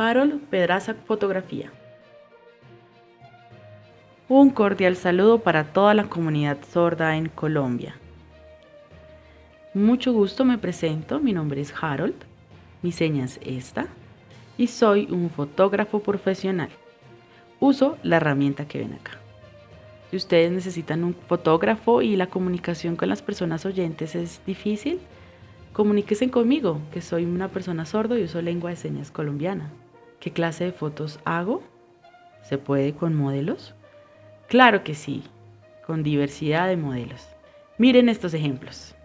Harold Pedraza Fotografía. Un cordial saludo para toda la comunidad sorda en Colombia. Mucho gusto me presento, mi nombre es Harold, mi seña es esta y soy un fotógrafo profesional. Uso la herramienta que ven acá. Si ustedes necesitan un fotógrafo y la comunicación con las personas oyentes es difícil, comuníquense conmigo, que soy una persona sordo y uso lengua de señas colombiana. ¿Qué clase de fotos hago? ¿Se puede con modelos? Claro que sí, con diversidad de modelos. Miren estos ejemplos.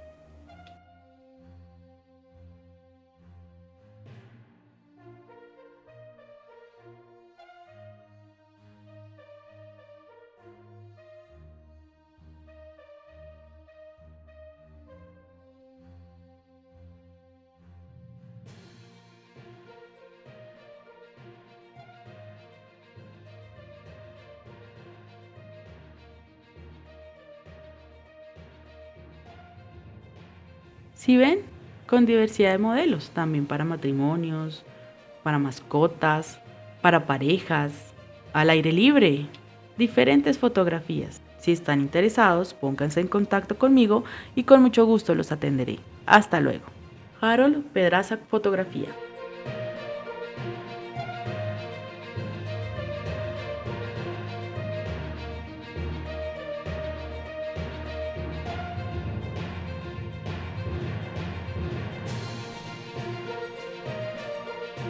Si ven, con diversidad de modelos, también para matrimonios, para mascotas, para parejas, al aire libre, diferentes fotografías. Si están interesados, pónganse en contacto conmigo y con mucho gusto los atenderé. Hasta luego. Harold Pedraza Fotografía.